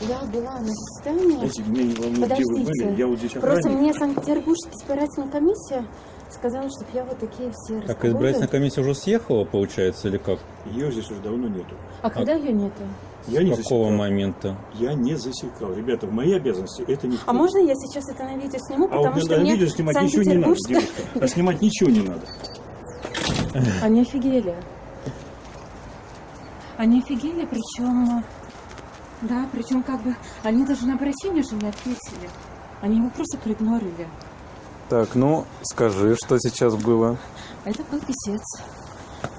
Я была на заседании. Не волнует, где вы были. Подождите. Я вот здесь Просто охранник. мне Санкт-Петербургская избирательная комиссия сказала, чтобы я вот такие все Так избирательная комиссия уже съехала, получается, или как? Ее здесь уже давно нету. А когда ее нету? Я не С какого засекал. момента? Я не засекал. Ребята, в мои обязанности это не А можно я сейчас это на видео сниму, А потому вот что на мне видео снимать ничего не надо, девушка. А снимать ничего не надо. Они офигели. Они офигели, причем... Да, причем как бы... Они даже на обращение же не ответили. Они его просто проигнорили. Так, ну, скажи, что сейчас было. Это был писец.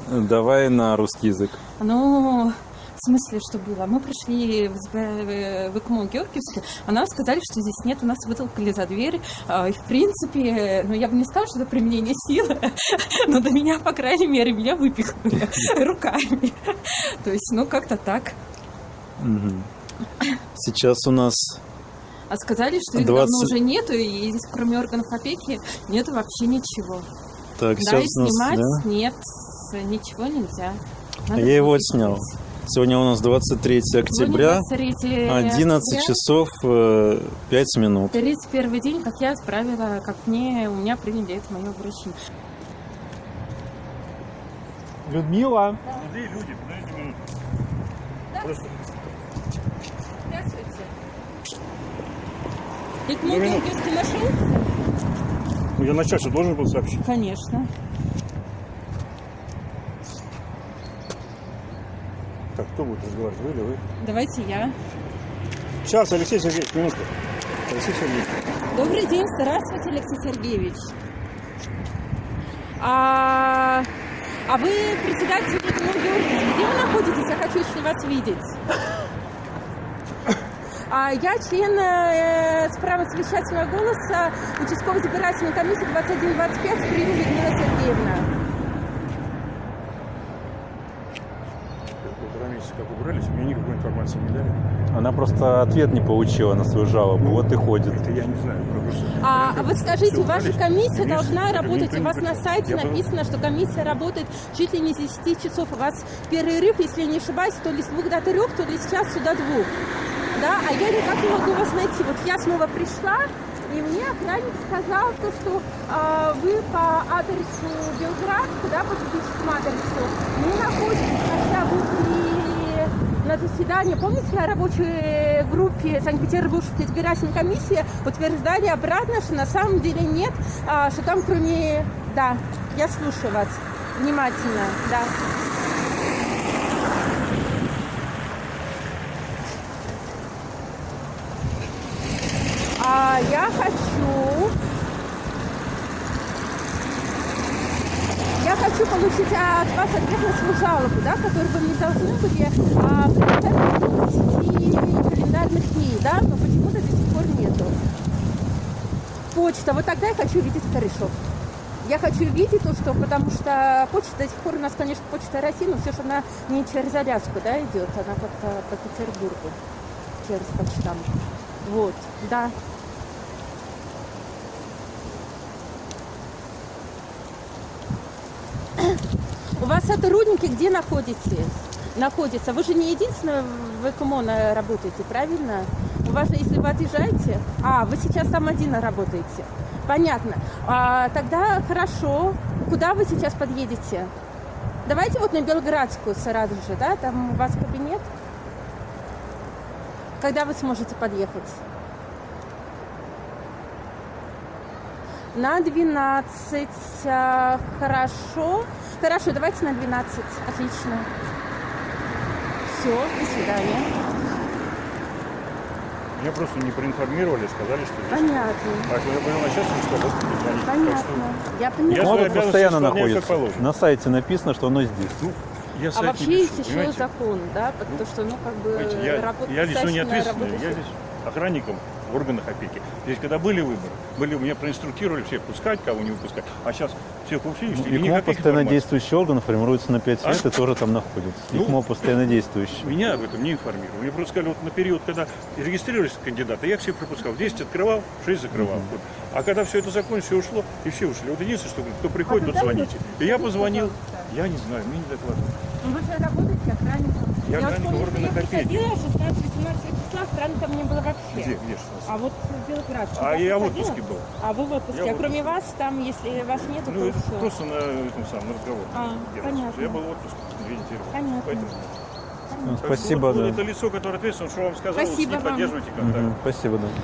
Давай на русский язык. Ну, в смысле, что было? Мы пришли в, СБ в ИКМО Георгиевске, а нам сказали, что здесь нет, у нас вытолкали за дверь. А, И, в принципе, ну, я бы не сказала, что это применение силы, но до меня, по крайней мере, меня выпихнули руками. То есть, ну, как-то так. Сейчас у нас А сказали, что их 20 давно уже нету, и здесь, кроме органов опеки, нету вообще ничего. так, да, и сейчас нас, снимать да? нет, ничего нельзя. Надо Я его делать. Сегодня у нас 23 октября, Сегодня 23 11 октября. часов э, 5 минут. 31 день, как я справила, как мне, у меня приняли это мое обращение. Людмила. Люди, подождите минуту. Просто Здравствуйте. Ведь мой Ну. Георгиевский нашел? ну, я начальство должен был сообщить. Конечно. Так, кто будет разговаривать, вы или вы? Давайте я. Сейчас, Алексей Сергеевич, минутку. Алексей Сергеевич. Добрый день, здравствуйте, Алексей Сергеевич. А, а вы председатель Георгиевич, где вы находитесь? Я хочу еще вас видеть. А я член э, с правом совещательного голоса участковой избирательной комиссии 2125 Прима Людмила Сергеевна. Полтора месяца как убрались, мне никакой информации не дали. Она просто ответ не получила на свою жалобу, вот и ходит. Это я не знаю. А, а вот скажите, ваша комиссия Комиссия, должна работать, у вас на сайте Я написано, что комиссия работает чуть ли не с 10 часов. У вас перерыв, если я не ошибаюсь, то ли с двух до трех, то ли с часу до двух. Да, а я никак не могу вас найти. Вот я снова пришла, и мне охранник сказал, то, что а, вы по адресу Белград, да, по физическому адресу, не находитесь, хотя вы были на заседании, помните, на рабочей группе Санкт-Петербургской избирательной комиссии утверждали обратно, что на самом деле нет, а, что там кроме... Да, я слушаю вас внимательно, да. А я хочу... Я хочу получить от вас ответ на свою жалобу, да, которую вы мне должны были а, предоставить в 10 календарных дней, да, но почему-то до сих пор нету. Почта, вот тогда я хочу видеть корешок. Я хочу видеть то, что, потому что почта до сих пор у нас, конечно, почта России, но все же она не через Аляску, да, идет, она как-то по Петербургу, через почтам. Вот, да. Сотрудники где находитесь? Находятся. Вы же не единственная в ЭКМО на- работаете, правильно? У вас если вы отъезжаете... А, вы сейчас там один работаете. Понятно. А, тогда хорошо. Куда вы сейчас подъедете? Давайте вот на Белградскую сразу же, да? Там у вас кабинет. Когда вы сможете подъехать? На 12. а, Хорошо. Хорошо, давайте на 12. Отлично. Все, до свидания. Меня просто не проинформировали, сказали, что здесь. Понятно. А когда понял начальство, что вот позвонить. Так Понятно. что, Я Я поняла. Ну, постоянно находится. На сайте написано, что оно здесь. Ну, я А вообще пишу, есть еще понимаете? закон, да? Потому что, ну, как бы Понимаете, я, я лицо не ответственное, я здесь охранником в органах опеки. Здесь, когда были выборы, были, меня проинструктировали всех пускать, кого не выпускать. А сейчас всех вообще Ну, и ИКМО постоянно действующий орган формируется на 5 А? лет и тоже там находится. Ну, ИКМО постоянно действующий. Меня об этом не информировали. Мне просто сказали, вот на период, когда регистрировались кандидаты, я всех пропускал. 10 открывал, 6 закрывал. Вот. А когда все это закончилось, все ушло, и все ушли. Вот единственное, что кто приходит, А тот когда звоните. И я позвонил, пожалуйста. Я не знаю, мне не докладывали. Ну, Вы же работаете охранником. Я охранник органах что я приходила 16-18 числа, странно, занято мне было вообще. Где, где ж? А вот в Белградске. А я я в отпуске был. А вы в отпуске. Я а кроме вас, там, если вас нету, Ну, то это всё. просто на этом самом на разговор. А, понятно. Я был в отпуске две недели. Понятно. Поэтому. Ну, Спасибо, вот, вот да. это лицо, которое ответственно, что вам сказал, Спасибо не вам. поддерживайте контакт. Мгм, Спасибо, да.